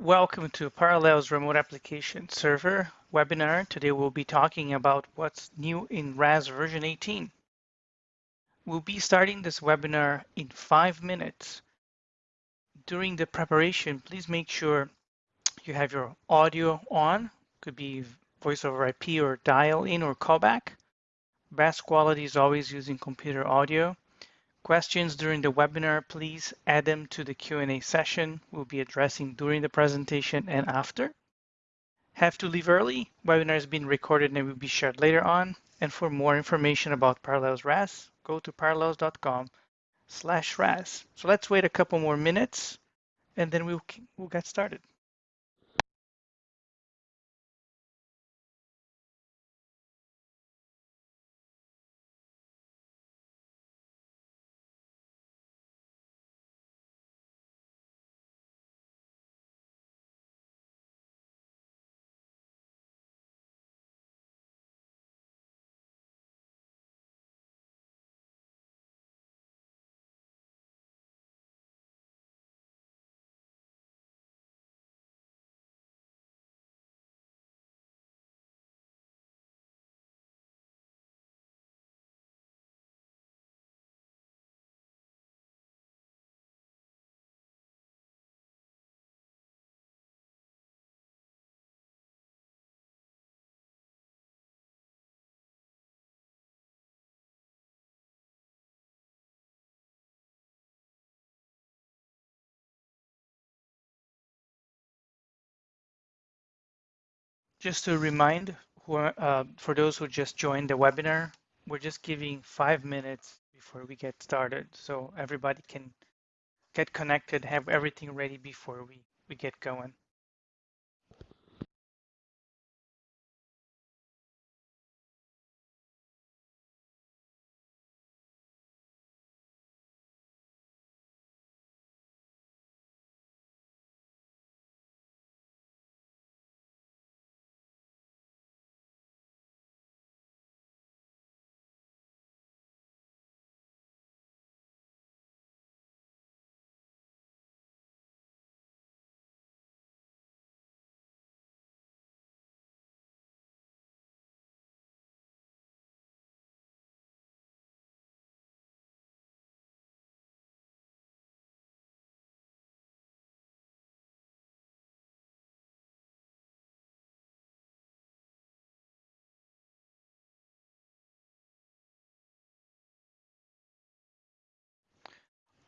Welcome to Parallels Remote Application Server webinar. Today we'll be talking about what's new in RAS version 18. We'll be starting this webinar in five minutes. During the preparation, please make sure you have your audio on, could be voice over IP or dial in or callback. Best quality is always using computer audio. Questions during the webinar, please add them to the Q&A session we'll be addressing during the presentation and after. Have to leave early? Webinar is being recorded and will be shared later on. And for more information about Parallels RAS, go to parallels.com slash RAS. So let's wait a couple more minutes and then we'll, we'll get started. Just to remind who are, uh, for those who just joined the webinar, we're just giving five minutes before we get started so everybody can get connected, have everything ready before we, we get going.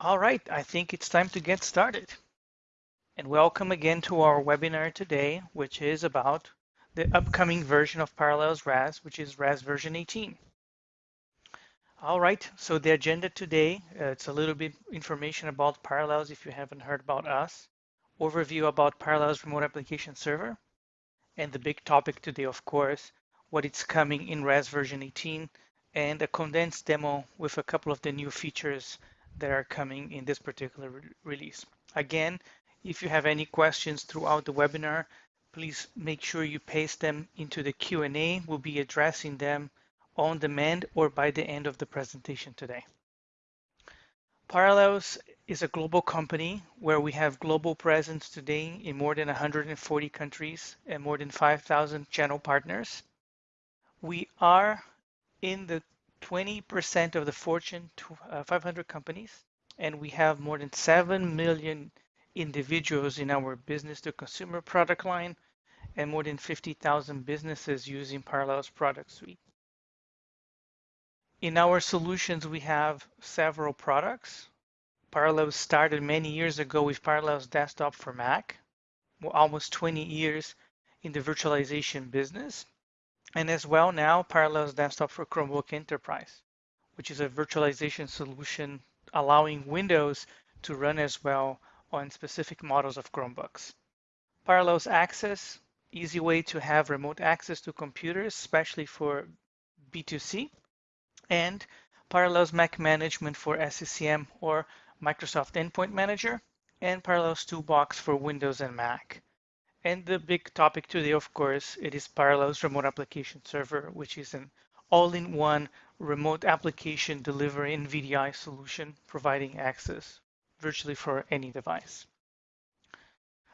All right, I think it's time to get started. And welcome again to our webinar today, which is about the upcoming version of Parallels RAS, which is RAS version 18. All right, so the agenda today, uh, it's a little bit information about Parallels if you haven't heard about us, overview about Parallels Remote Application Server, and the big topic today, of course, what it's coming in RAS version 18, and a condensed demo with a couple of the new features that are coming in this particular re release. Again, if you have any questions throughout the webinar, please make sure you paste them into the Q&A. We'll be addressing them on demand or by the end of the presentation today. Parallels is a global company where we have global presence today in more than 140 countries and more than 5,000 channel partners. We are in the 20% of the Fortune 500 uh, companies, and we have more than 7 million individuals in our business to consumer product line and more than 50,000 businesses using Parallels product suite. In our solutions, we have several products. Parallels started many years ago with Parallels Desktop for Mac, almost 20 years in the virtualization business. And as well now Parallels Desktop for Chromebook Enterprise, which is a virtualization solution allowing Windows to run as well on specific models of Chromebooks. Parallels Access, easy way to have remote access to computers, especially for B2C, and Parallels Mac Management for SCCM or Microsoft Endpoint Manager, and Parallels Toolbox for Windows and Mac. And the big topic today, of course, it is Parallels Remote Application Server, which is an all-in-one remote application delivery VDI solution providing access virtually for any device.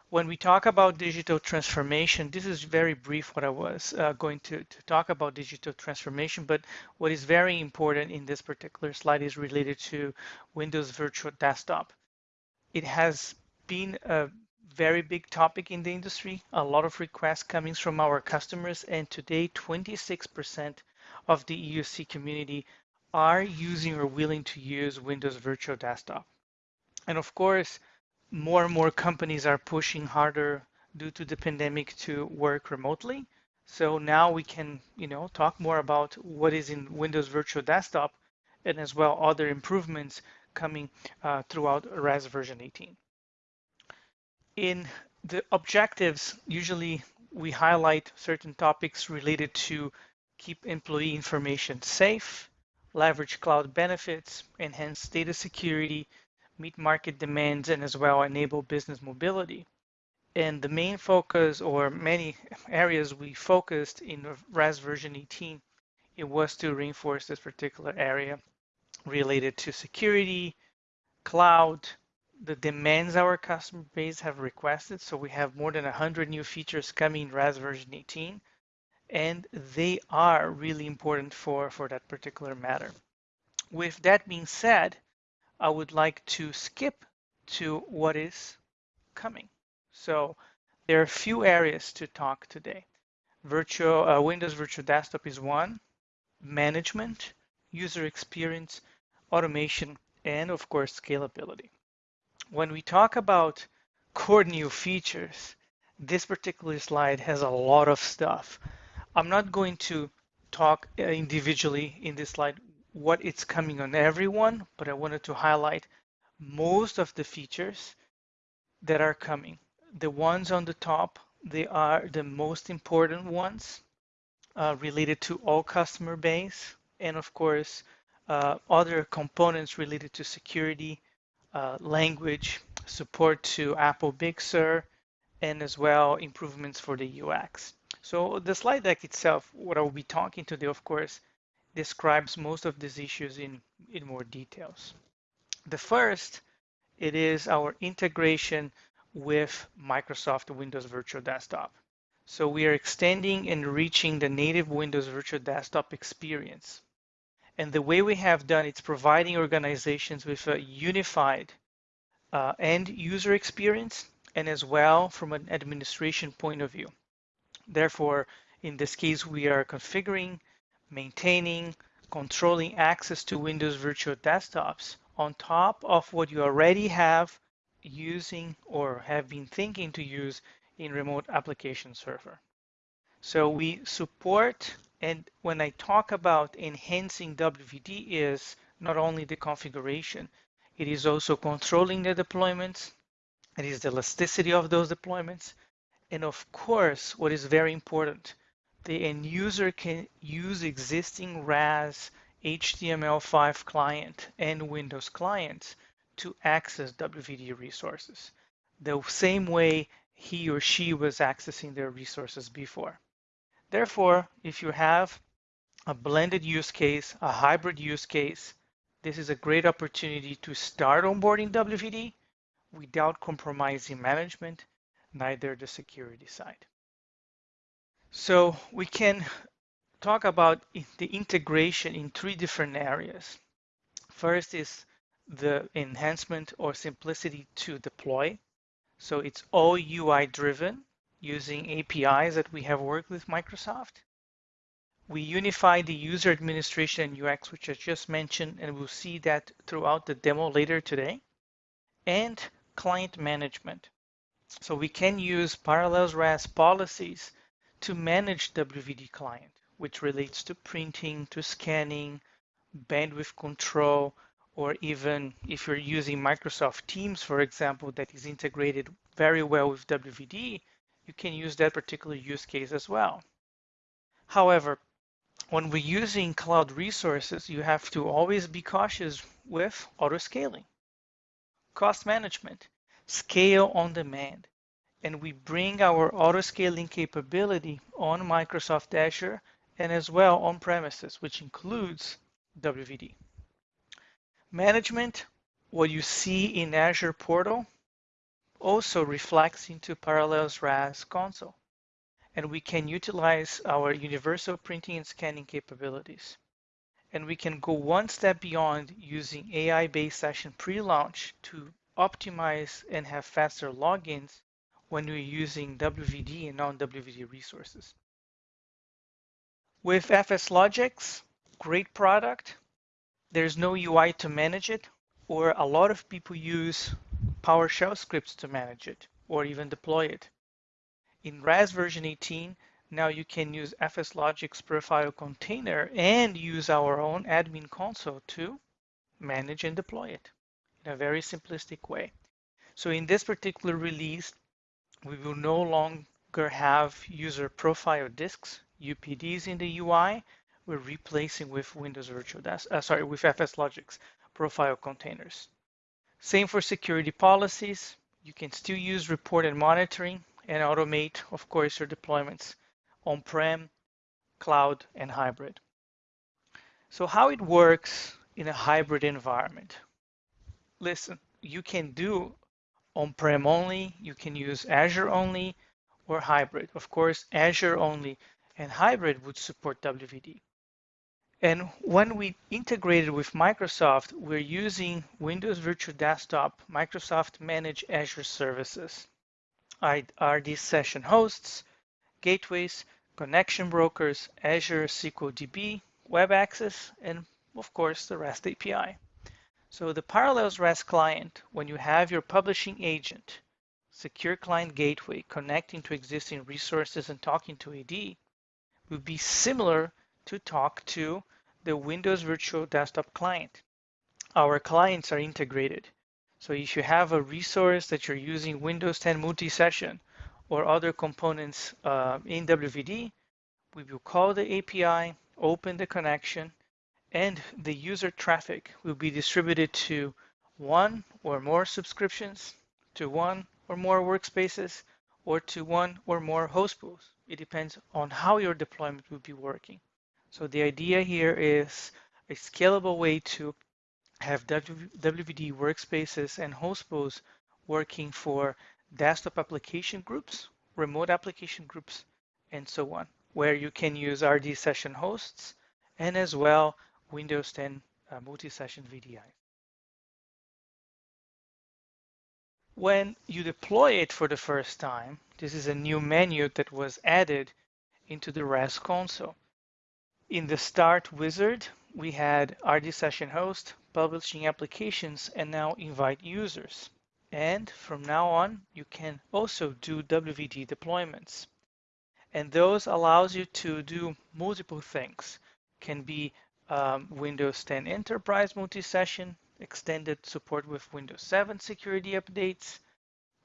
when we talk about digital transformation, this is very brief what I was uh, going to, to talk about digital transformation, but what is very important in this particular slide is related to Windows Virtual Desktop. It has been a very big topic in the industry, a lot of requests coming from our customers, and today 26% of the EUC community are using or willing to use Windows Virtual Desktop. And of course, more and more companies are pushing harder due to the pandemic to work remotely. So now we can, you know, talk more about what is in Windows Virtual Desktop and as well other improvements coming uh, throughout RAS version 18. In the objectives, usually we highlight certain topics related to keep employee information safe, leverage cloud benefits, enhance data security, meet market demands and as well enable business mobility. And the main focus or many areas we focused in RAS version 18, it was to reinforce this particular area related to security, cloud, the demands our customer base have requested. So we have more than 100 new features coming in RAS version 18, and they are really important for, for that particular matter. With that being said, I would like to skip to what is coming. So there are a few areas to talk today. Virtual uh, Windows Virtual Desktop is one, management, user experience, automation, and of course, scalability. When we talk about core new features, this particular slide has a lot of stuff. I'm not going to talk uh, individually in this slide what it's coming on everyone, but I wanted to highlight most of the features that are coming. The ones on the top, they are the most important ones uh, related to all customer base. And of course, uh, other components related to security, uh, language, support to Apple Big Sur, and as well improvements for the UX. So the slide deck itself, what I will be talking today, of course, describes most of these issues in, in more details. The first, it is our integration with Microsoft Windows Virtual Desktop. So we are extending and reaching the native Windows Virtual Desktop experience. And the way we have done it's providing organizations with a unified uh, end user experience and as well from an administration point of view. Therefore, in this case, we are configuring maintaining, controlling access to Windows virtual desktops on top of what you already have using or have been thinking to use in remote application server. So we support, and when I talk about enhancing WVD is not only the configuration, it is also controlling the deployments, it is the elasticity of those deployments, and of course, what is very important, the end user can use existing RAS HTML5 client and Windows clients to access WVD resources, the same way he or she was accessing their resources before. Therefore, if you have a blended use case, a hybrid use case, this is a great opportunity to start onboarding WVD without compromising management, neither the security side. So we can talk about the integration in three different areas. First is the enhancement or simplicity to deploy. So it's all UI driven using APIs that we have worked with Microsoft. We unify the user administration and UX, which I just mentioned, and we'll see that throughout the demo later today. And client management. So we can use Parallels RAS policies to manage WVD client, which relates to printing, to scanning, bandwidth control, or even if you're using Microsoft Teams, for example, that is integrated very well with WVD, you can use that particular use case as well. However, when we're using cloud resources, you have to always be cautious with auto scaling, cost management, scale on demand and we bring our auto-scaling capability on Microsoft Azure and as well on premises, which includes WVD. Management, what you see in Azure Portal, also reflects into Parallels RAS console, and we can utilize our universal printing and scanning capabilities. And we can go one step beyond using AI-based session pre-launch to optimize and have faster logins when we're using WVD and non-WVD resources. With FS FSLogix, great product. There's no UI to manage it, or a lot of people use PowerShell scripts to manage it, or even deploy it. In RAS version 18, now you can use FSLogix profile container and use our own admin console to manage and deploy it in a very simplistic way. So in this particular release, we will no longer have user profile disks, UPDs in the UI. We're replacing with Windows Virtual Desk, uh, sorry, with FSLogix profile containers. Same for security policies. You can still use report and monitoring and automate, of course, your deployments on-prem, cloud, and hybrid. So how it works in a hybrid environment. Listen, you can do on-prem only, you can use Azure only, or hybrid. Of course, Azure only and hybrid would support WVD. And when we integrated with Microsoft, we're using Windows Virtual Desktop, Microsoft Managed Azure Services, RD session hosts, gateways, connection brokers, Azure SQL DB, web access, and of course the REST API. So the Parallels RAS client, when you have your publishing agent, secure client gateway connecting to existing resources and talking to AD, will be similar to talk to the Windows Virtual Desktop client. Our clients are integrated. So if you have a resource that you're using Windows 10 multi-session or other components uh, in WVD, we will call the API, open the connection, and the user traffic will be distributed to one or more subscriptions, to one or more workspaces, or to one or more host pools. It depends on how your deployment will be working. So the idea here is a scalable way to have WVD workspaces and host working for desktop application groups, remote application groups, and so on, where you can use RD session hosts and as well Windows 10 uh, multi-session VDI. When you deploy it for the first time, this is a new menu that was added into the RAS console. In the Start wizard, we had RD Session Host, Publishing Applications, and now Invite Users. And from now on, you can also do WVD deployments. And those allows you to do multiple things. Can be um, Windows 10 Enterprise multi-session, extended support with Windows 7 security updates,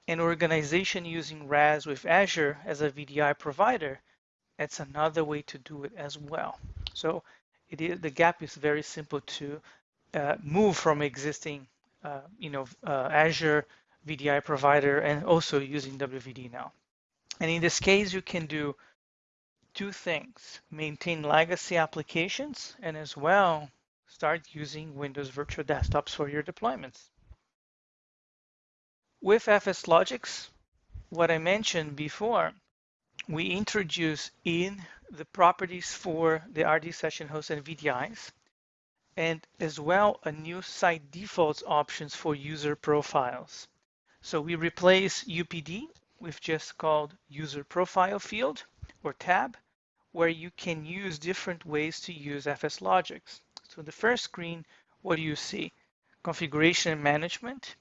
an organization using RAS with Azure as a VDI provider, that's another way to do it as well. So it is, the gap is very simple to uh, move from existing, uh, you know, uh, Azure VDI provider and also using WVD now. And in this case, you can do two things, maintain legacy applications and as well start using Windows Virtual Desktops for your deployments. With FSLogix, what I mentioned before, we introduce in the properties for the RD session hosts and VDIs, and as well a new site defaults options for user profiles. So we replace UPD with just called user profile field or tab, where you can use different ways to use FSLogix. So the first screen, what do you see? Configuration management,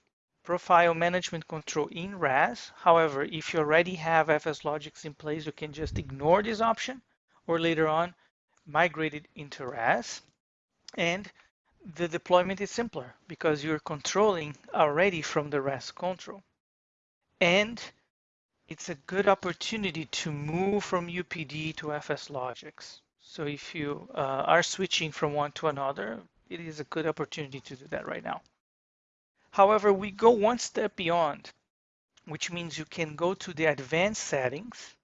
profile management control in RAS. However, if you already have FSLogix in place, you can just ignore this option or later on migrate it into RAS. And the deployment is simpler because you're controlling already from the RAS control. And it's a good opportunity to move from UPD to FSLogix. So if you uh, are switching from one to another, it is a good opportunity to do that right now. However, we go one step beyond, which means you can go to the advanced settings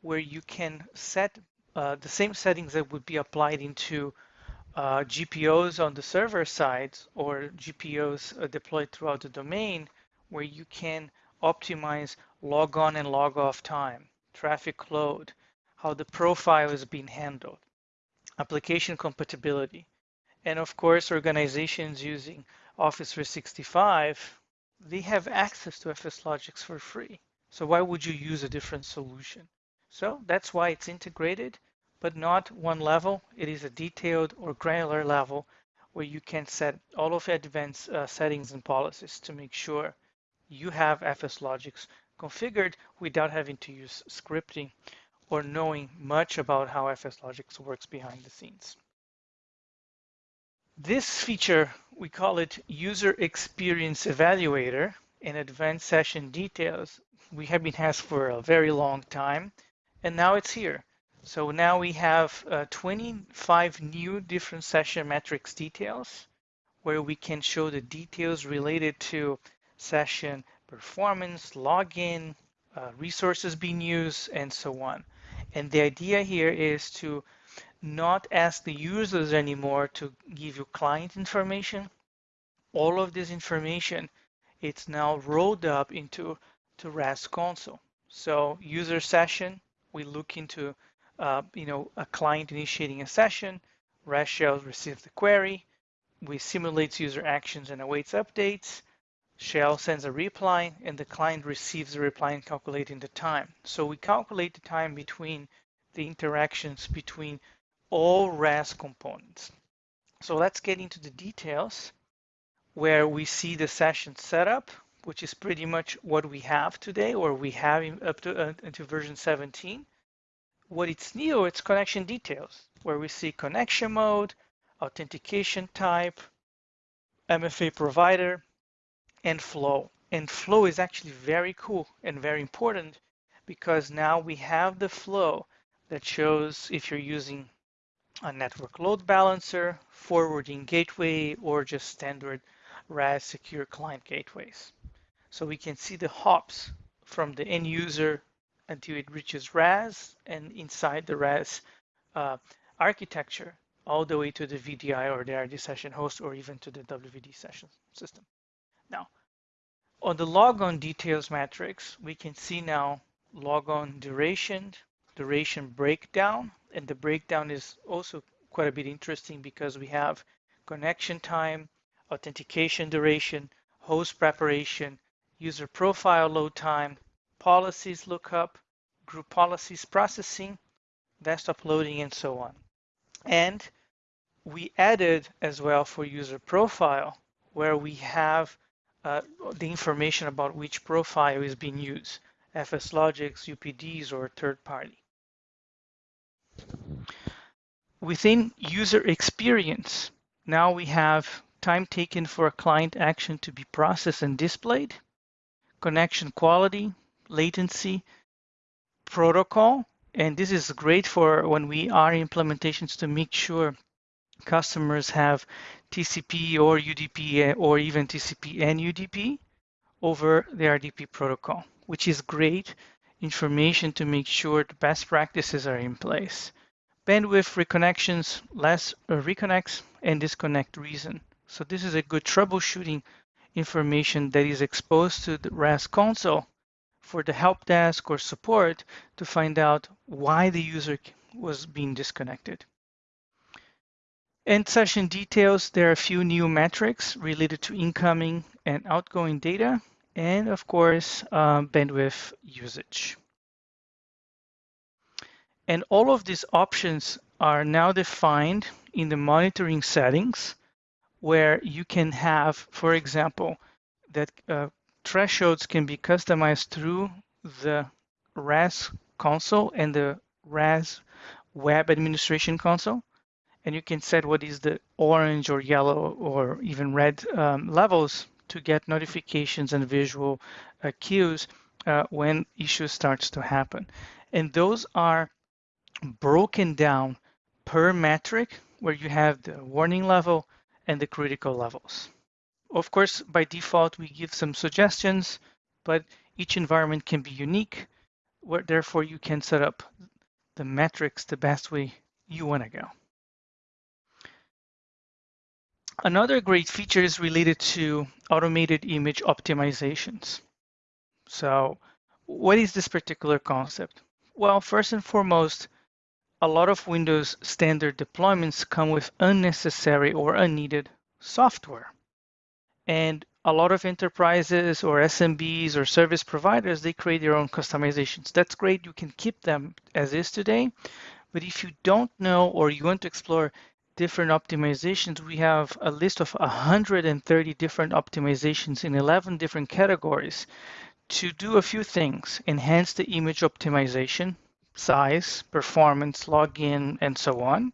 where you can set uh, the same settings that would be applied into uh, GPOs on the server side or GPOs uh, deployed throughout the domain where you can optimize log on and log off time, traffic load, how the profile is being handled, application compatibility, and of course, organizations using Office 365, they have access to FSLogix for free. So why would you use a different solution? So that's why it's integrated, but not one level. It is a detailed or granular level where you can set all of the advanced uh, settings and policies to make sure you have FSLogix configured without having to use scripting or knowing much about how FSLogix works behind the scenes. This feature, we call it User Experience Evaluator in Advanced Session Details. We have been asked for a very long time, and now it's here. So now we have uh, 25 new different session metrics details where we can show the details related to session performance, login, uh, resources being used, and so on. And the idea here is to not ask the users anymore to give you client information. All of this information, it's now rolled up into to RAS console. So user session, we look into uh, you know a client initiating a session, RAS shell receives the query, we simulate user actions and awaits updates, shell sends a reply, and the client receives the reply and calculating the time. So we calculate the time between the interactions between all RAS components. So let's get into the details where we see the session setup, which is pretty much what we have today, or we have up to uh, into version 17. What it's new, it's connection details, where we see connection mode, authentication type, MFA provider, and flow. And flow is actually very cool and very important because now we have the flow that shows if you're using a network load balancer, forwarding gateway, or just standard RAS secure client gateways. So we can see the hops from the end user until it reaches RAS and inside the RAS uh, architecture all the way to the VDI or the RD session host or even to the WVD session system. Now, on the logon details matrix, we can see now logon duration, duration breakdown, and the breakdown is also quite a bit interesting because we have connection time, authentication duration, host preparation, user profile load time, policies lookup, group policies processing, desktop loading, and so on. And we added as well for user profile where we have uh, the information about which profile is being used, FSLogix, UPDs, or third party. Within user experience, now we have time taken for a client action to be processed and displayed, connection quality, latency, protocol, and this is great for when we are implementations to make sure customers have TCP or UDP eh, or even TCP and UDP over the RDP protocol, which is great information to make sure the best practices are in place. Bandwidth reconnections, less uh, reconnects, and disconnect reason. So this is a good troubleshooting information that is exposed to the RAS console for the help desk or support to find out why the user was being disconnected. In session details, there are a few new metrics related to incoming and outgoing data and of course, um, bandwidth usage. And all of these options are now defined in the monitoring settings where you can have, for example, that uh, thresholds can be customized through the RAS console and the RAS web administration console. And you can set what is the orange or yellow or even red um, levels to get notifications and visual uh, cues uh, when issues starts to happen. And those are broken down per metric where you have the warning level and the critical levels. Of course, by default, we give some suggestions, but each environment can be unique, where therefore you can set up the metrics the best way you want to go. Another great feature is related to automated image optimizations. So what is this particular concept? Well, first and foremost, a lot of Windows standard deployments come with unnecessary or unneeded software. And a lot of enterprises or SMBs or service providers, they create their own customizations. That's great. You can keep them as is today. But if you don't know or you want to explore different optimizations, we have a list of 130 different optimizations in 11 different categories to do a few things. Enhance the image optimization, size, performance, login, and so on.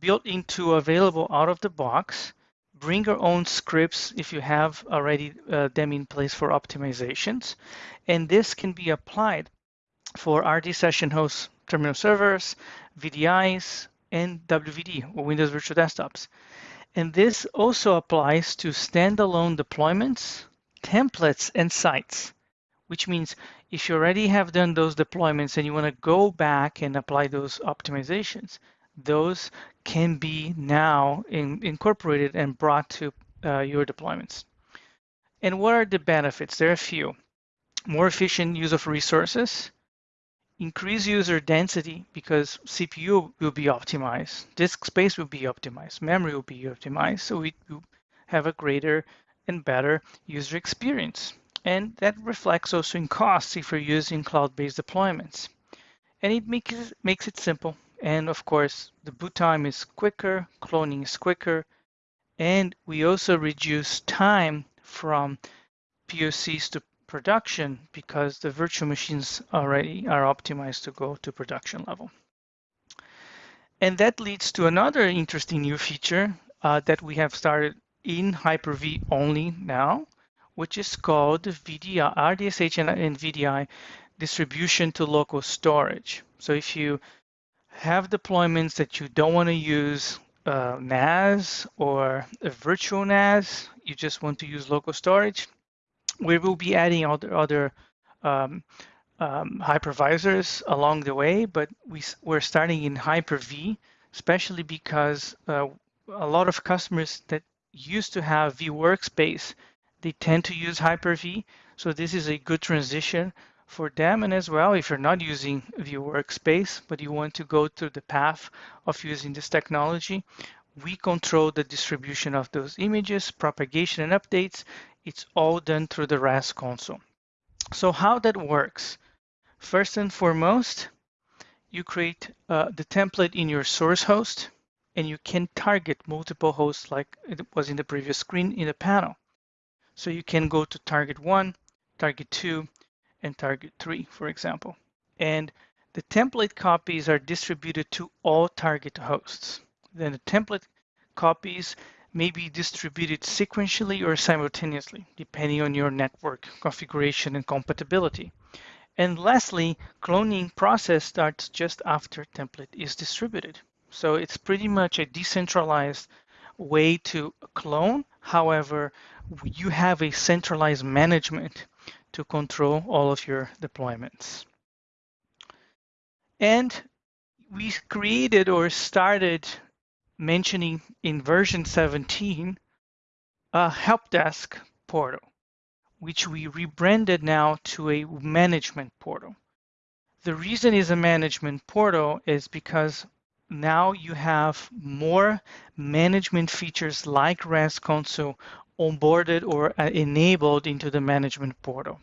Built into available out of the box. Bring your own scripts if you have already uh, them in place for optimizations. And this can be applied for RD session host terminal servers, VDIs, and WVD or Windows Virtual Desktops. And this also applies to standalone deployments, templates, and sites, which means if you already have done those deployments and you want to go back and apply those optimizations, those can be now in, incorporated and brought to uh, your deployments. And what are the benefits? There are a few. More efficient use of resources, increase user density because CPU will be optimized, disk space will be optimized, memory will be optimized, so we have a greater and better user experience. And that reflects also in costs if you're using cloud-based deployments. And it makes, makes it simple. And of course, the boot time is quicker, cloning is quicker, and we also reduce time from POCs to production because the virtual machines already are optimized to go to production level. And that leads to another interesting new feature uh, that we have started in Hyper-V only now, which is called VDI, RDSH and, and VDI distribution to local storage. So if you have deployments that you don't want to use uh, NAS or a virtual NAS, you just want to use local storage, we will be adding other other um, um, hypervisors along the way, but we, we're starting in Hyper-V, especially because uh, a lot of customers that used to have vWorkspace, they tend to use Hyper-V. So this is a good transition for them. And as well, if you're not using vWorkspace, but you want to go through the path of using this technology, we control the distribution of those images, propagation and updates, it's all done through the RAS console. So how that works? First and foremost, you create uh, the template in your source host, and you can target multiple hosts like it was in the previous screen in the panel. So you can go to target one, target two, and target three, for example. And the template copies are distributed to all target hosts. Then the template copies may be distributed sequentially or simultaneously, depending on your network configuration and compatibility. And lastly, cloning process starts just after template is distributed. So it's pretty much a decentralized way to clone. However, you have a centralized management to control all of your deployments. And we created or started mentioning in version 17 a help desk portal, which we rebranded now to a management portal. The reason is a management portal is because now you have more management features like RAS console onboarded or uh, enabled into the management portal.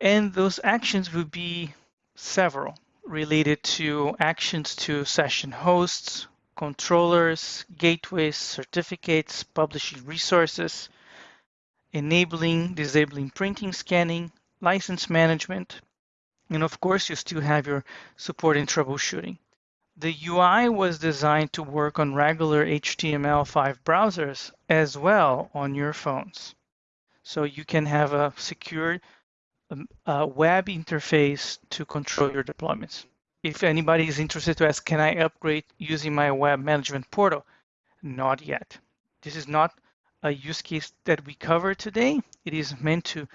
And those actions will be several related to actions to session hosts, controllers, gateways, certificates, publishing resources, enabling, disabling printing, scanning, license management, and of course, you still have your support and troubleshooting. The UI was designed to work on regular HTML5 browsers as well on your phones. So you can have a secure um, web interface to control your deployments if anybody is interested to ask, can I upgrade using my web management portal? Not yet. This is not a use case that we cover today. It is meant to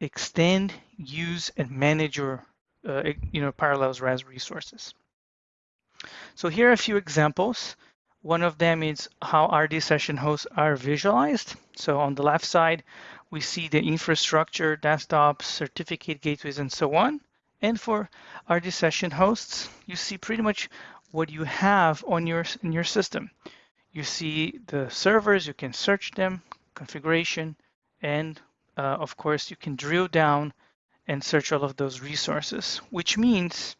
extend, use, and manage your uh, you know, Parallels RAS resources. So here are a few examples. One of them is how RD session hosts are visualized. So on the left side, we see the infrastructure, desktops, certificate gateways, and so on. And for RD session hosts, you see pretty much what you have on your in your system. You see the servers, you can search them, configuration, and uh, of course you can drill down and search all of those resources, which means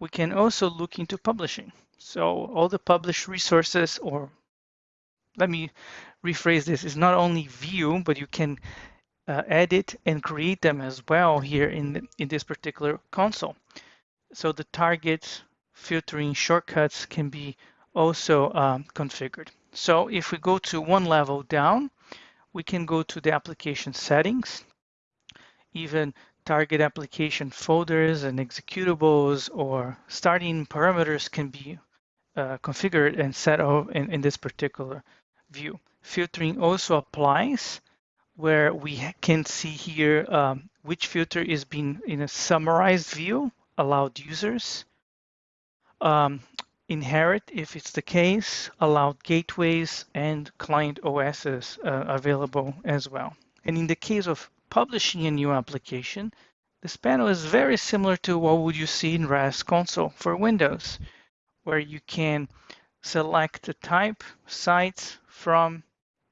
we can also look into publishing. So all the published resources, or let me rephrase this, is not only view, but you can uh, edit and create them as well here in, the, in this particular console. So the target filtering shortcuts can be also um, configured. So if we go to one level down, we can go to the application settings, even target application folders and executables or starting parameters can be uh, configured and set up in, in this particular view. Filtering also applies where we can see here um, which filter is being in a summarized view, allowed users. Um, inherit, if it's the case, allowed gateways and client OSs uh, available as well. And in the case of publishing a new application, this panel is very similar to what would you see in RAS console for Windows, where you can select the type, sites, from,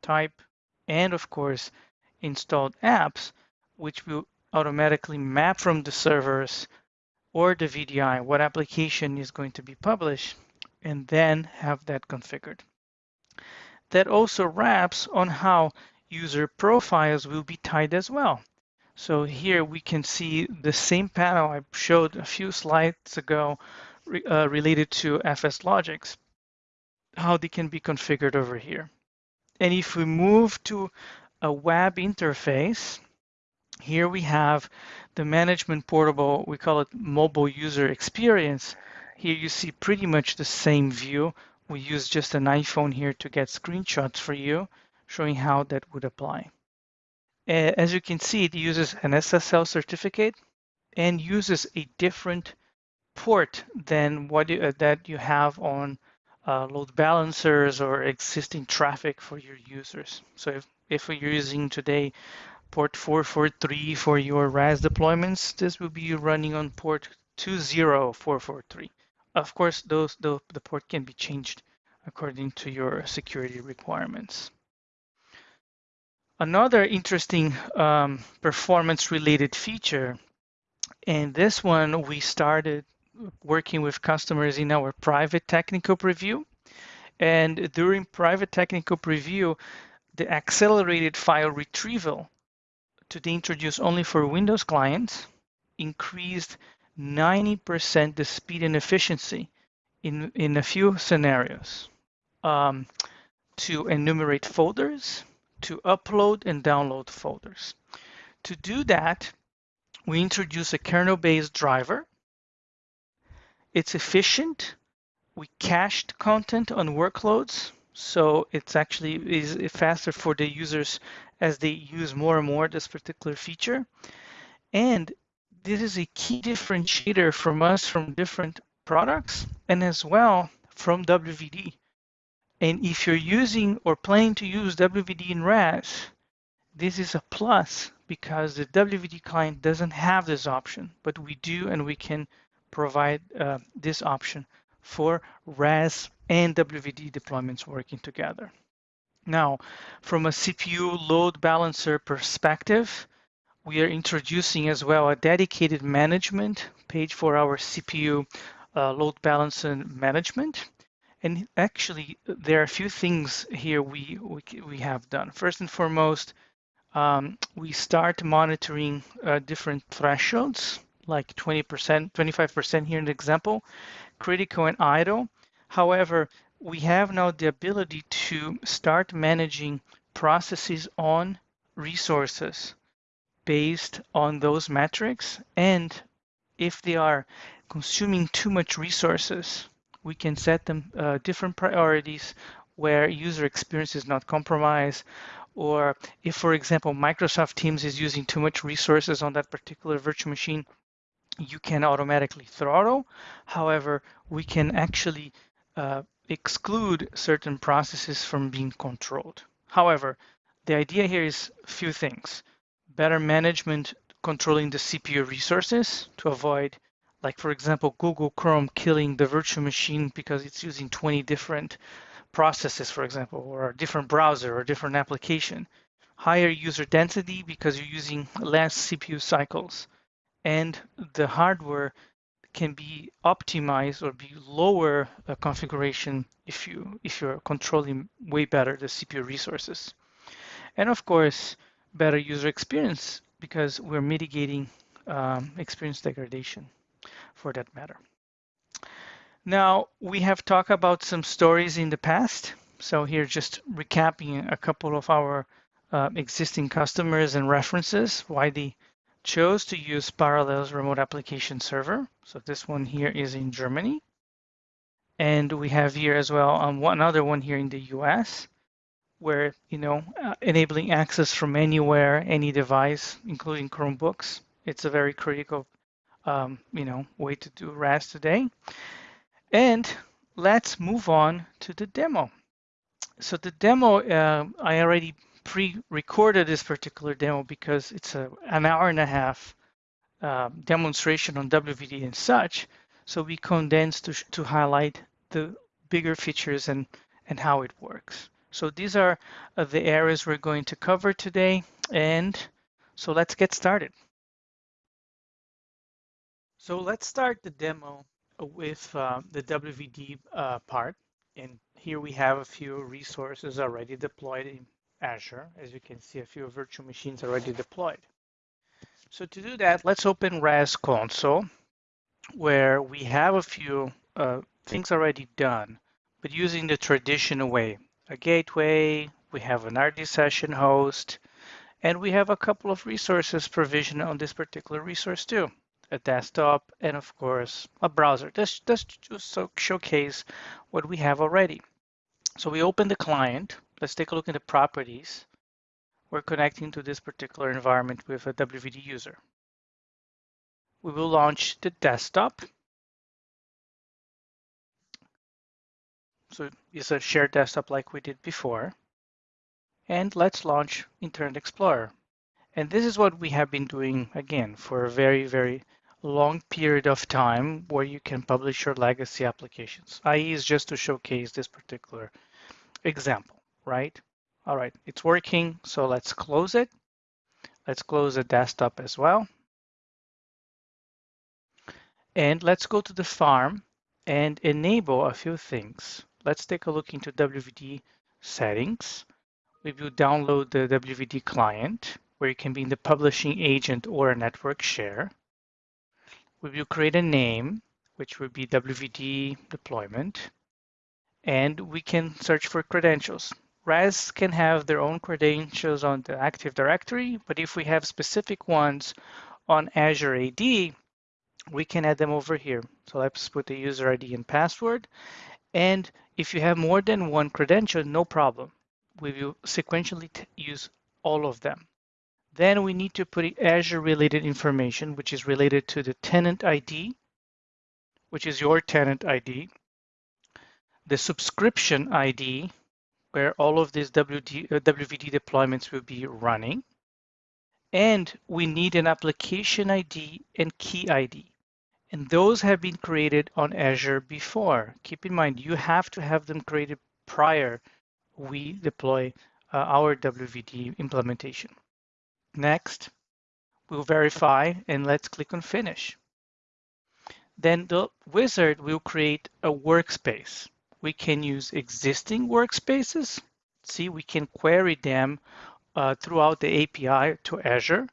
type, and of course, installed apps, which will automatically map from the servers or the VDI what application is going to be published and then have that configured. That also wraps on how user profiles will be tied as well. So here we can see the same panel I showed a few slides ago uh, related to FSLogix, how they can be configured over here. And if we move to a web interface, here we have the management portal, we call it mobile user experience. Here you see pretty much the same view. We use just an iPhone here to get screenshots for you, showing how that would apply. As you can see, it uses an SSL certificate and uses a different port than what you, uh, that you have on uh, load balancers or existing traffic for your users. So if, if you're using today port 443 for your RAS deployments, this will be running on port 20443. Of course, those the, the port can be changed according to your security requirements. Another interesting um, performance related feature, and this one we started working with customers in our private technical preview. And during private technical preview, the accelerated file retrieval to be introduced only for Windows clients increased 90% the speed and efficiency in, in a few scenarios um, to enumerate folders, to upload and download folders. To do that, we introduce a kernel-based driver. It's efficient. We cached content on workloads, so it's actually is faster for the users as they use more and more this particular feature. And this is a key differentiator from us from different products and as well from WVD. And if you're using or planning to use WVD in RAS, this is a plus because the WVD client doesn't have this option, but we do and we can provide uh, this option for RAS and WVD deployments working together. Now, from a CPU load balancer perspective, we are introducing as well a dedicated management page for our CPU uh, load balancer management. And actually, there are a few things here we, we, we have done. First and foremost, um, we start monitoring uh, different thresholds, like 20%, 25% here in the example, critical and idle. However, we have now the ability to start managing processes on resources based on those metrics. And if they are consuming too much resources, we can set them uh, different priorities where user experience is not compromised or if for example microsoft teams is using too much resources on that particular virtual machine you can automatically throttle however we can actually uh, exclude certain processes from being controlled however The idea here is a few things. Better management controlling the CPU resources to avoid, like for example, Google Chrome killing the virtual machine because it's using 20 different processes, for example, or a different browser or different application. Higher user density because you're using less CPU cycles. And the hardware can be optimized or be lower uh, configuration if you if you're controlling way better the CPU resources. And of course, better user experience because we're mitigating um, experience degradation for that matter. Now, we have talked about some stories in the past. So here, just recapping a couple of our uh, existing customers and references, why they chose to use Parallels Remote Application Server. So this one here is in Germany. And we have here as well um, one other one here in the US, where, you know, uh, enabling access from anywhere, any device, including Chromebooks. It's a very critical, um, you know, way to do RAS today. And let's move on to the demo. So the demo, uh, I already pre-recorded this particular demo because it's a, an hour and a half uh, demonstration on WVD and such. So we condensed to, to highlight the bigger features and, and how it works. So these are uh, the areas we're going to cover today. And so let's get started. So let's start the demo with uh, the WVD uh, part. And here we have a few resources already deployed in Azure. As you can see, a few virtual machines already deployed. So to do that, let's open RAS console, where we have a few uh, things already done, but using the traditional way. A gateway, we have an RD session host, and we have a couple of resources provisioned on this particular resource too. A desktop, and of course, a browser. This just so showcase what we have already. So we open the client. Let's take a look at the properties. We're connecting to this particular environment with a WVD user. We will launch the desktop. So it's a shared desktop like we did before. And let's launch Internet Explorer. And this is what we have been doing again for a very, very long period of time where you can publish your legacy applications. IE is just to showcase this particular example, right? All right, it's working, so let's close it. Let's close the desktop as well. And let's go to the farm and enable a few things. Let's take a look into WVD settings. We will download the WVD client, where you can be in the publishing agent or a network share. We will create a name, which will be WVD deployment and we can search for credentials. RAS can have their own credentials on the Active Directory, but if we have specific ones on Azure AD, we can add them over here. So let's put the user ID and password. And if you have more than one credential, no problem. We will sequentially use all of them. Then we need to put Azure related information, which is related to the tenant ID, which is your tenant ID, the subscription ID, where all of these WD, uh, WVD deployments will be running. And we need an application ID and key ID. And those have been created on Azure before. Keep in mind, you have to have them created prior we deploy uh, our WVD implementation. Next, we'll verify and let's click on finish. Then the wizard will create a workspace we can use existing workspaces. See, we can query them uh, throughout the API to Azure,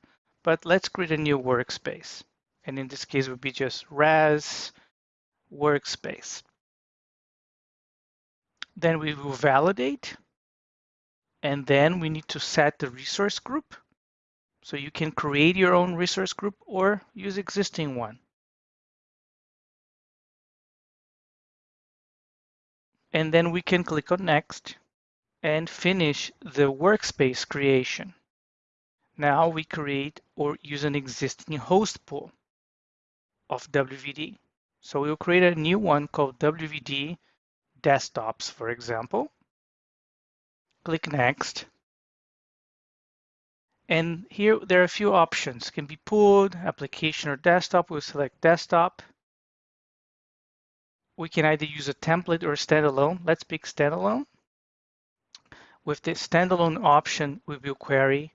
but let's create a new workspace. And in this case, would be just RAS workspace. Then we will validate. And then we need to set the resource group. So you can create your own resource group or use existing one. And then we can click on next and finish the workspace creation. Now we create or use an existing host pool of WVD. So we'll create a new one called WVD desktops, for example. Click next. And here there are a few options. It can be pooled, application, or desktop. We'll select desktop. We can either use a template or standalone. Let's pick standalone. With the standalone option, we will query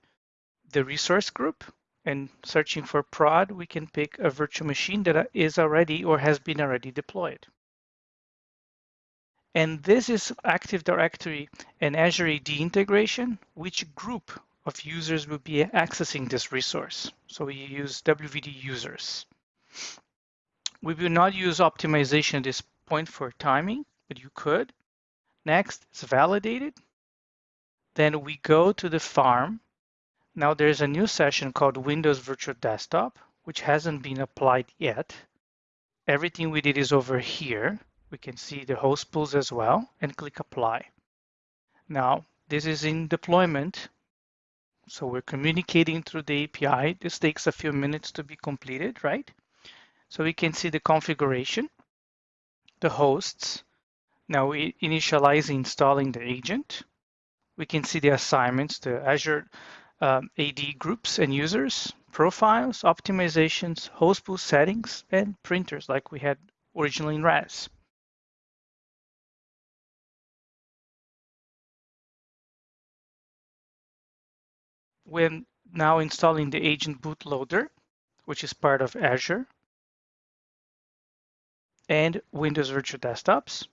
the resource group and searching for prod, we can pick a virtual machine that is already or has been already deployed. And this is Active Directory and Azure AD integration, which group of users will be accessing this resource. So we use WVD users. We will not use optimization at this point for timing, but you could. Next, it's validated. Then we go to the farm now there's a new session called Windows Virtual Desktop, which hasn't been applied yet. Everything we did is over here. We can see the host pools as well and click apply. Now this is in deployment. So we're communicating through the API. This takes a few minutes to be completed, right? So we can see the configuration, the hosts. Now we initialize installing the agent. We can see the assignments, the Azure um, AD groups and users, profiles, optimizations, host pool settings, and printers like we had originally in RAS. We're now installing the agent bootloader, which is part of Azure, and Windows Virtual Desktops.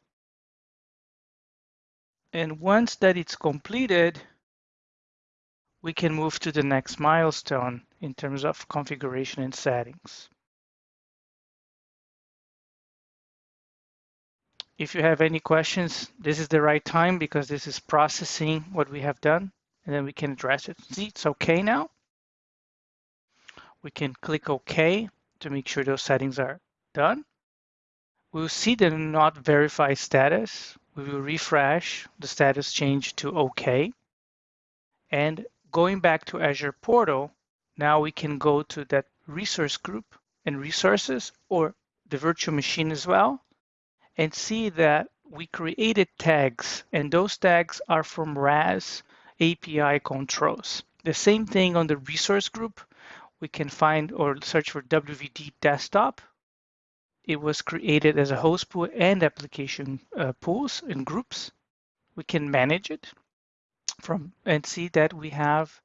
And once that it's completed, we can move to the next milestone in terms of configuration and settings. If you have any questions, this is the right time because this is processing what we have done and then we can address it. See, it's okay now. We can click OK to make sure those settings are done. We'll see the not verified status. We will refresh the status change to OK. And going back to Azure Portal, now we can go to that resource group and resources or the virtual machine as well and see that we created tags and those tags are from RAS API controls. The same thing on the resource group. We can find or search for WVD desktop. It was created as a host pool and application uh, pools and groups. We can manage it from and see that we have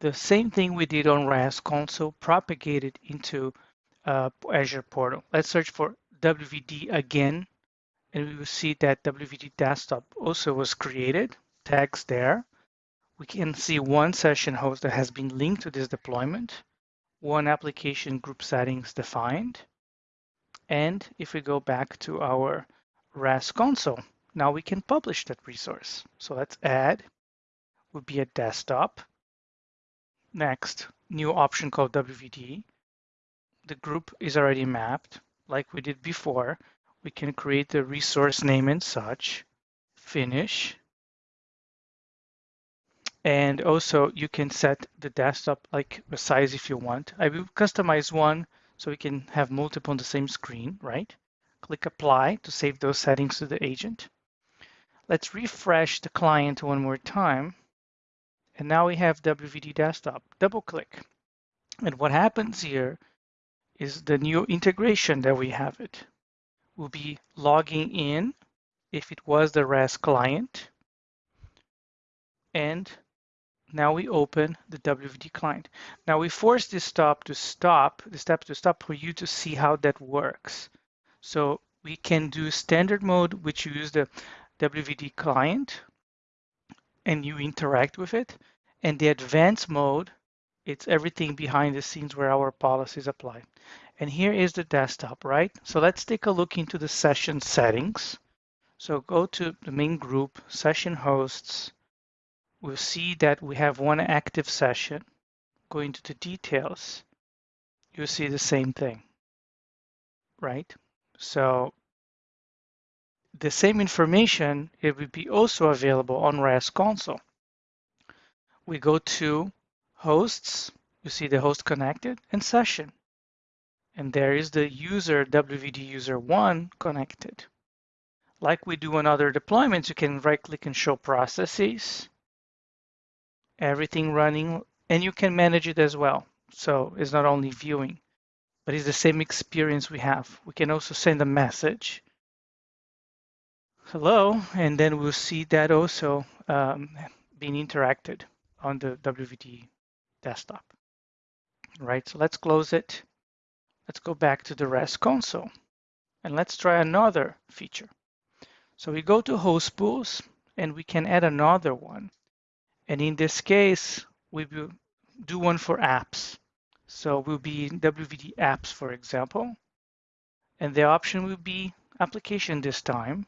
the same thing we did on RAS console propagated into uh, Azure portal. Let's search for WVD again, and we will see that WVD desktop also was created, tags there. We can see one session host that has been linked to this deployment, one application group settings defined. And if we go back to our RAS console, now we can publish that resource. So let's add would be a desktop. Next, new option called WVD. The group is already mapped like we did before. We can create the resource name and such, finish. And also you can set the desktop like a size if you want. I will customize one so we can have multiple on the same screen, right? Click apply to save those settings to the agent. Let's refresh the client one more time. And now we have WVD desktop. Double click. And what happens here is the new integration that we have it. We'll be logging in if it was the RAS client. And now we open the WVD client. Now we force this stop to stop, the step to stop for you to see how that works. So we can do standard mode, which use the WVD client and you interact with it. And the advanced mode, it's everything behind the scenes where our policies apply. And here is the desktop, right? So let's take a look into the session settings. So go to the main group, session hosts. We'll see that we have one active session. Go into the details. You'll see the same thing, right? So the same information, it will be also available on RAS console. We go to hosts, you see the host connected and session. And there is the user WVD user one connected. Like we do on other deployments, you can right click and show processes. Everything running and you can manage it as well. So it's not only viewing, but it's the same experience we have. We can also send a message, hello, and then we'll see that also um, being interacted on the WVD desktop. Right, so let's close it. Let's go back to the RAS console and let's try another feature. So we go to host pools and we can add another one. And in this case, we will do one for apps. So we'll be WVD apps, for example, and the option will be application this time.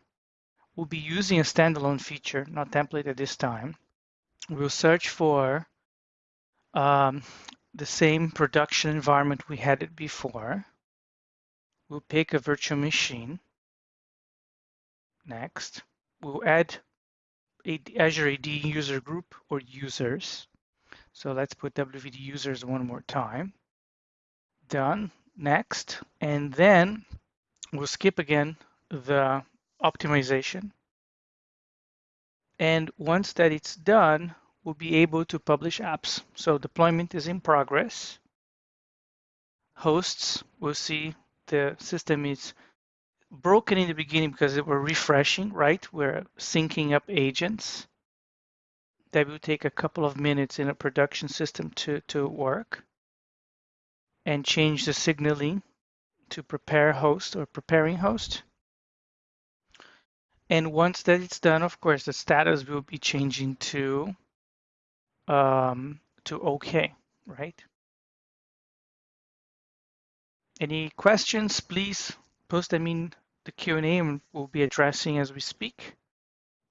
We'll be using a standalone feature, not template at this time. We'll search for um, the same production environment we had it before. We'll pick a virtual machine. Next, we'll add Azure AD user group or users. So let's put WVD users one more time. Done. Next. And then we'll skip again the optimization. And once that it's done, we'll be able to publish apps. So deployment is in progress. Hosts, we'll see the system is broken in the beginning because we're refreshing, right? We're syncing up agents that will take a couple of minutes in a production system to, to work and change the signaling to prepare host or preparing host. And once that it's done, of course, the status will be changing to um, to OK, right? Any questions, please post them in the Q&A and we'll be addressing as we speak.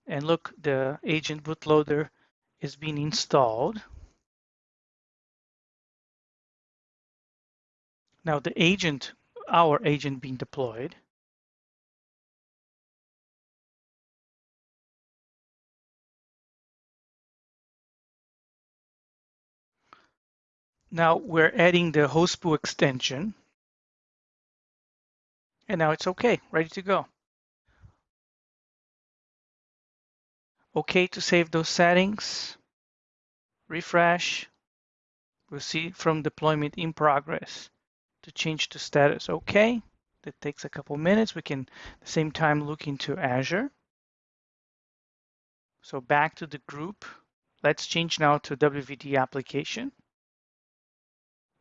And look, the agent bootloader is being installed. Now the agent, our agent being deployed, Now we're adding the host pool extension. And now it's okay, ready to go. Okay to save those settings. Refresh. We'll see from deployment in progress to change to status okay. That takes a couple minutes. We can at the same time look into Azure. So back to the group. Let's change now to WVD application.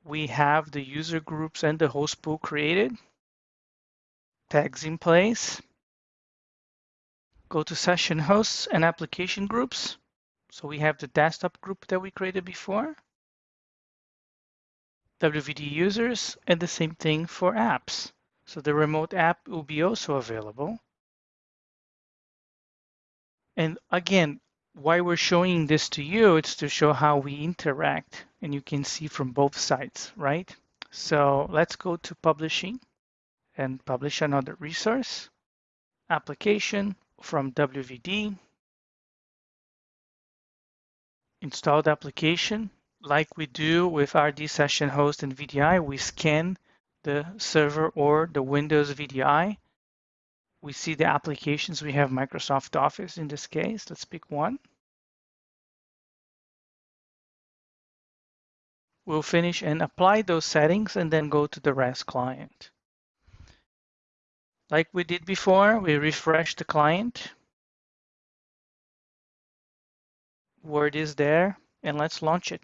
We have the user groups and the host pool created. Tags in place go to session hosts and application groups. So we have the desktop group that we created before, WVD users, and the same thing for apps. So the remote app will be also available. And again, why we're showing this to you, it's to show how we interact and you can see from both sides, right? So let's go to publishing and publish another resource, application, from WVD, installed application. Like we do with RD Session Host and VDI, we scan the server or the Windows VDI. We see the applications. We have Microsoft Office in this case. Let's pick one. We'll finish and apply those settings and then go to the RAS client. Like we did before, we refresh the client. Word is there, and let's launch it.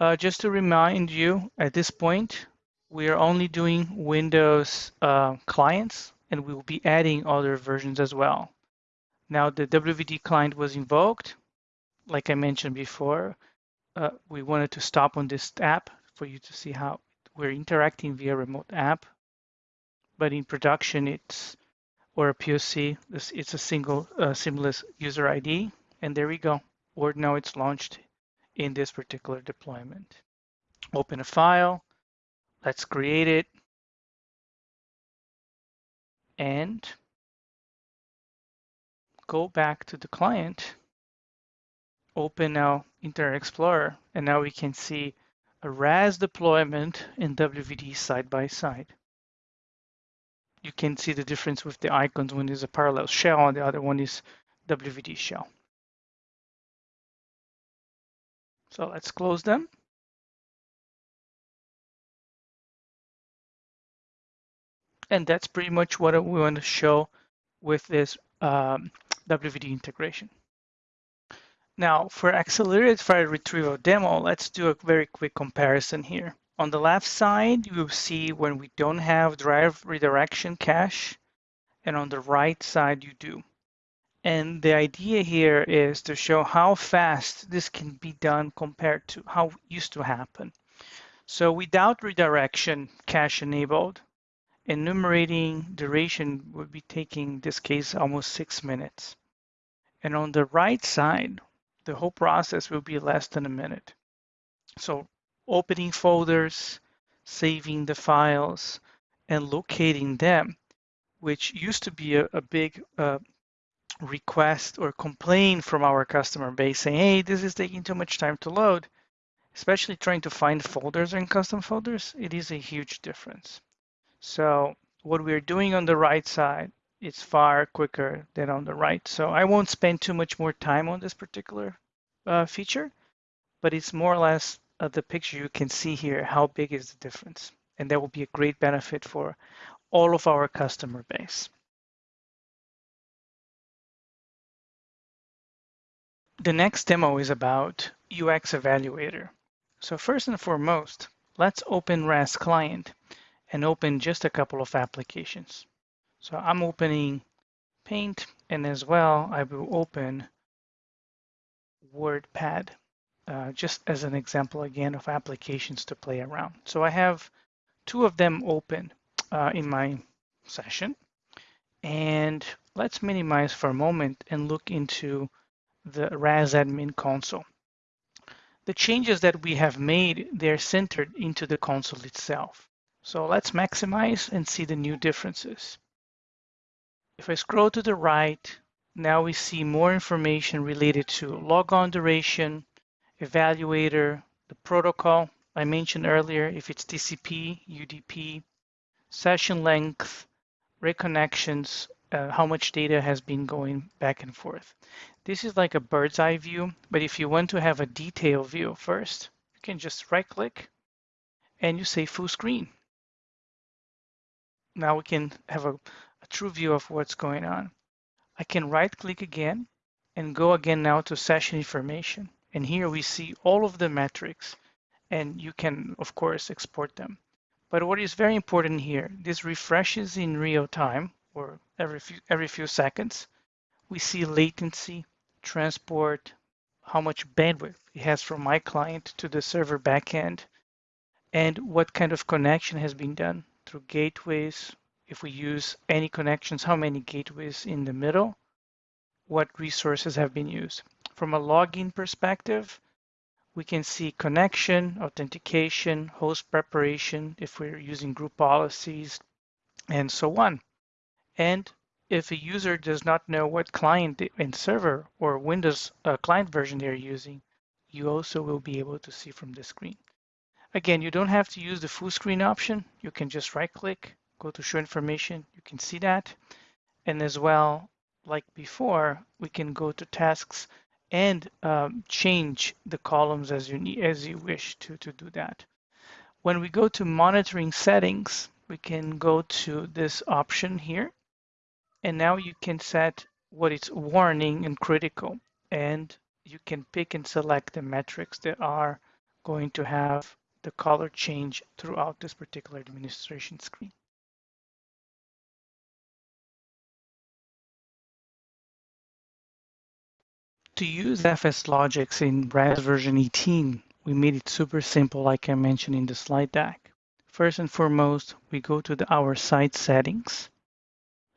Uh, just to remind you, at this point, we are only doing Windows uh, clients, and we will be adding other versions as well. Now, the WVD client was invoked. Like I mentioned before, uh, we wanted to stop on this app for you to see how we're interacting via remote app but in production it's or a POC, it's a single uh, seamless user ID. And there we go. Or now it's launched in this particular deployment. Open a file. Let's create it. And go back to the client. Open now Internet Explorer. And now we can see a RAS deployment in WVD side by side you can see the difference with the icons. One is a parallel shell and the other one is WVD shell. So let's close them. And that's pretty much what we want to show with this um, WVD integration. Now for accelerated file retrieval demo, let's do a very quick comparison here. On the left side, you will see when we don't have drive redirection cache, and on the right side you do. And the idea here is to show how fast this can be done compared to how it used to happen. So without redirection cache enabled, enumerating duration would be taking this case almost six minutes. And on the right side, the whole process will be less than a minute. So opening folders, saving the files, and locating them, which used to be a, a big uh, request or complaint from our customer base saying, hey, this is taking too much time to load, especially trying to find folders in custom folders, it is a huge difference. So what we're doing on the right side is far quicker than on the right. So I won't spend too much more time on this particular uh, feature, but it's more or less uh, the picture you can see here, how big is the difference. And that will be a great benefit for all of our customer base. The next demo is about UX Evaluator. So first and foremost, let's open RAS Client and open just a couple of applications. So I'm opening Paint and as well I will open WordPad uh, just as an example again of applications to play around. So I have two of them open uh, in my session and let's minimize for a moment and look into the RAS admin console. The changes that we have made, they're centered into the console itself. So let's maximize and see the new differences. If I scroll to the right, now we see more information related to logon duration, evaluator, the protocol I mentioned earlier, if it's TCP, UDP, session length, reconnections, uh, how much data has been going back and forth. This is like a bird's eye view, but if you want to have a detailed view first, you can just right click and you say full screen now we can have a, a true view of what's going on. I can right click again and go again now to session information. And here we see all of the metrics and you can of course export them. But what is very important here, this refreshes in real time or every few, every few seconds. We see latency, transport, how much bandwidth it has from my client to the server backend, and what kind of connection has been done through gateways. If we use any connections, how many gateways in the middle, what resources have been used. From a login perspective, we can see connection, authentication, host preparation, if we're using group policies, and so on. And if a user does not know what client and server or Windows uh, client version they're using, you also will be able to see from the screen. Again, you don't have to use the full screen option. You can just right click, go to show information. You can see that. And as well, like before, we can go to tasks and um, change the columns as you need, as you wish to, to do that. When we go to monitoring settings, we can go to this option here. And now you can set what is warning and critical. And you can pick and select the metrics that are going to have the color change throughout this particular administration screen. To use FSLogix in RAS version 18, we made it super simple like I mentioned in the slide deck. First and foremost, we go to the, our site settings,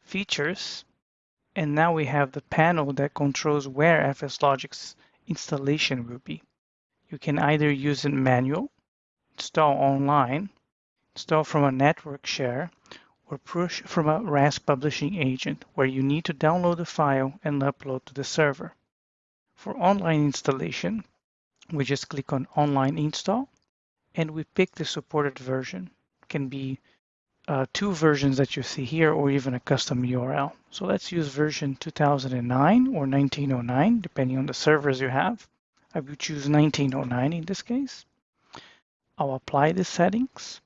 features, and now we have the panel that controls where FSLogix installation will be. You can either use it manual install online, install from a network share, or push from a RAS publishing agent where you need to download the file and upload to the server. For online installation, we just click on online install and we pick the supported version. It can be uh, two versions that you see here or even a custom URL. So let's use version 2009 or 1909, depending on the servers you have. I will choose 1909 in this case. I'll apply the settings.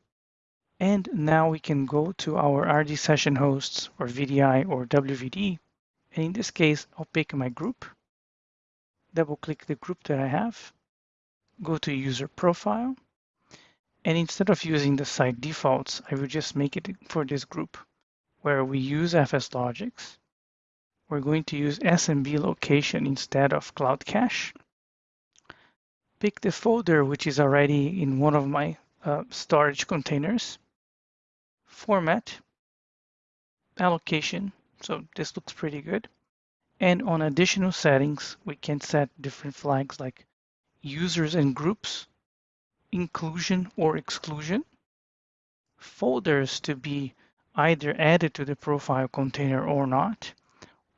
And now we can go to our RD session hosts or VDI or WVD. And in this case, I'll pick my group, double click the group that I have, go to user profile. And instead of using the site defaults, I will just make it for this group where we use FSLogix. We're going to use SMB location instead of Cloud Cache pick the folder which is already in one of my uh, storage containers, format, allocation, so this looks pretty good. And on additional settings, we can set different flags like users and groups, inclusion or exclusion, folders to be either added to the profile container or not,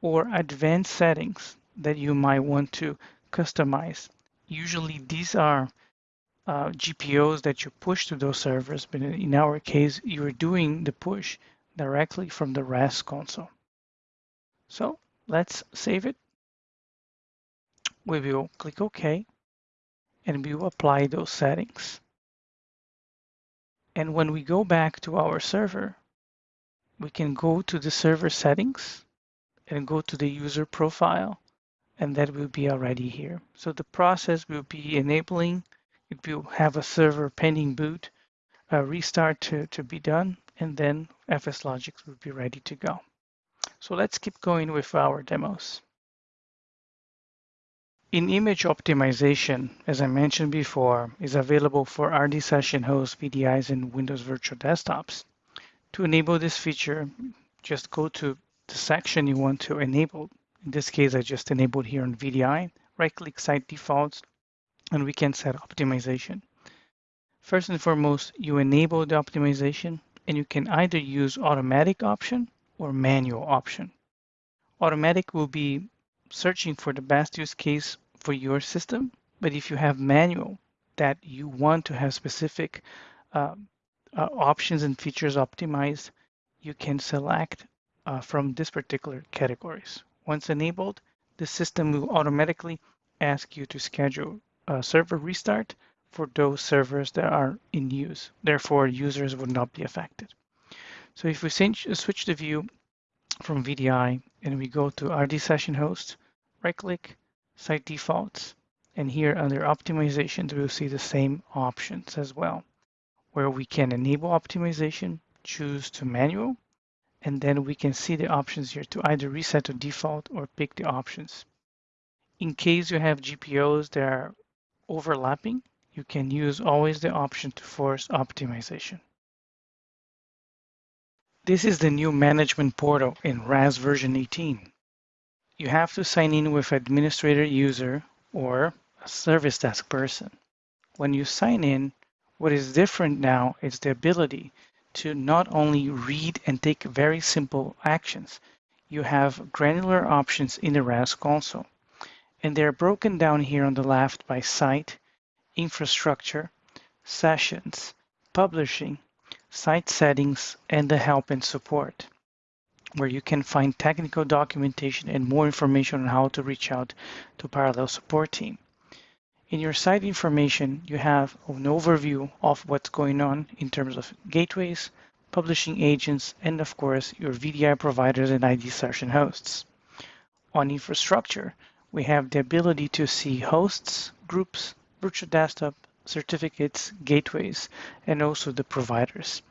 or advanced settings that you might want to customize usually these are uh, GPOs that you push to those servers, but in our case, you're doing the push directly from the RAS console. So let's save it. We will click OK, and we will apply those settings. And when we go back to our server, we can go to the server settings and go to the user profile and that will be already here. So the process will be enabling, it will have a server pending boot, a restart to, to be done, and then FSLogix will be ready to go. So let's keep going with our demos. In image optimization, as I mentioned before, is available for RD session hosts, VDIs, and Windows Virtual Desktops. To enable this feature, just go to the section you want to enable in this case, I just enabled here on VDI, right click site defaults, and we can set optimization. First and foremost, you enable the optimization and you can either use automatic option or manual option. Automatic will be searching for the best use case for your system, but if you have manual that you want to have specific uh, uh, options and features optimized, you can select uh, from this particular categories. Once enabled, the system will automatically ask you to schedule a server restart for those servers that are in use. Therefore, users would not be affected. So if we uh, switch the view from VDI and we go to RD session host, right click, site defaults, and here under optimizations, we'll see the same options as well, where we can enable optimization, choose to manual, and then we can see the options here to either reset to default or pick the options. In case you have GPOs that are overlapping, you can use always the option to force optimization. This is the new management portal in RAS version 18. You have to sign in with administrator user or a service desk person. When you sign in, what is different now is the ability to not only read and take very simple actions, you have granular options in the RAS console. And they're broken down here on the left by site, infrastructure, sessions, publishing, site settings, and the help and support, where you can find technical documentation and more information on how to reach out to Parallel support team. In your site information, you have an overview of what's going on in terms of gateways, publishing agents, and of course, your VDI providers and RD session hosts. On infrastructure, we have the ability to see hosts, groups, virtual desktop, certificates, gateways, and also the providers.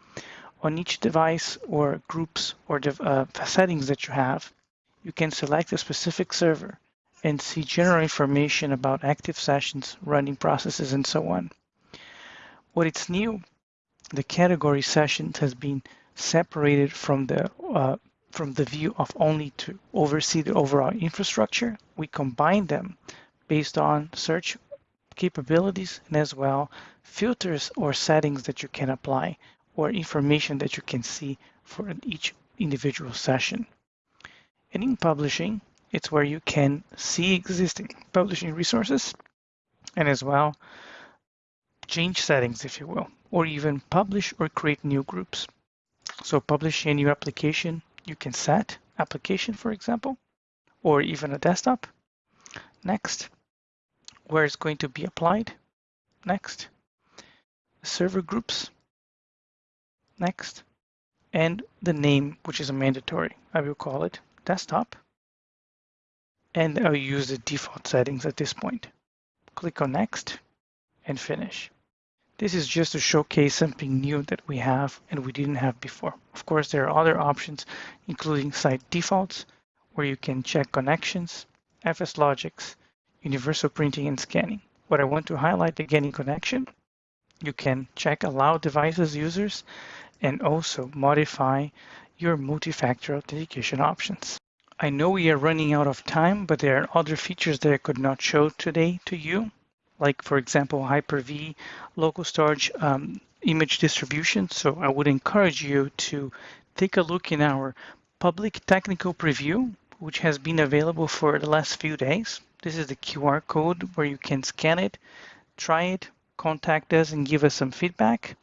On each device or groups or uh, settings that you have, you can select a specific server and see general information about active sessions, running processes, and so on. What is new, the category sessions has been separated from the uh, from the view of only to oversee the overall infrastructure. We combine them based on search capabilities and as well filters or settings that you can apply or information that you can see for each individual session. And in publishing, it's where you can see existing publishing resources and as well change settings, if you will, or even publish or create new groups. So publish a new application, you can set application, for example, or even a desktop. Next, where it's going to be applied. Next. Server groups. Next. And the name, which is a mandatory. I will call it desktop. And I'll use the default settings at this point. Click on next and finish. This is just to showcase something new that we have and we didn't have before. Of course, there are other options, including site defaults, where you can check connections, FSLogix, universal printing and scanning. What I want to highlight again in connection, you can check allow devices users and also modify your multi-factor authentication options. I know we are running out of time, but there are other features that I could not show today to you like for example, Hyper-V, local storage um, image distribution. So I would encourage you to take a look in our public technical preview, which has been available for the last few days. This is the QR code where you can scan it, try it, contact us and give us some feedback.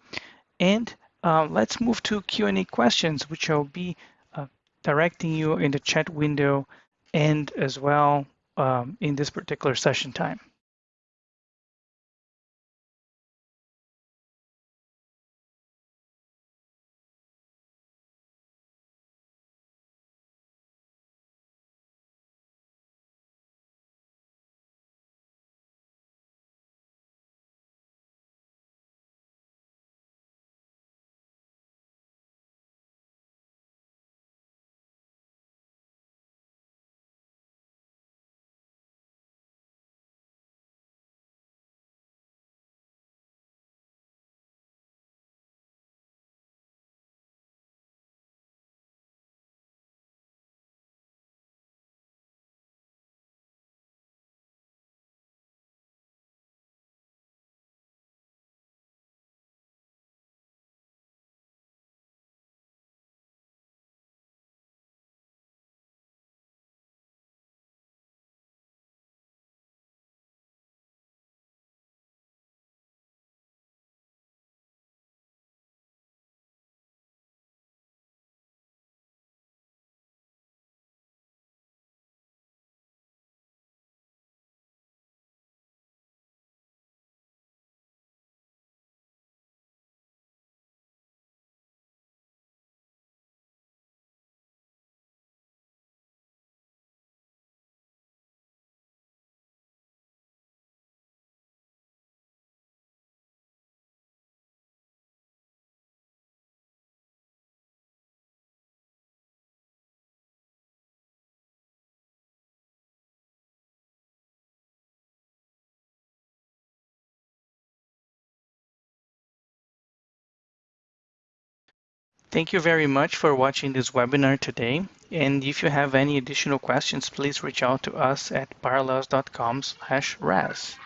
And uh, let's move to Q&A questions, which I'll be uh, directing you in the chat window and as well um, in this particular session time. Thank you very much for watching this webinar today. And if you have any additional questions, please reach out to us at parallels.com/ras.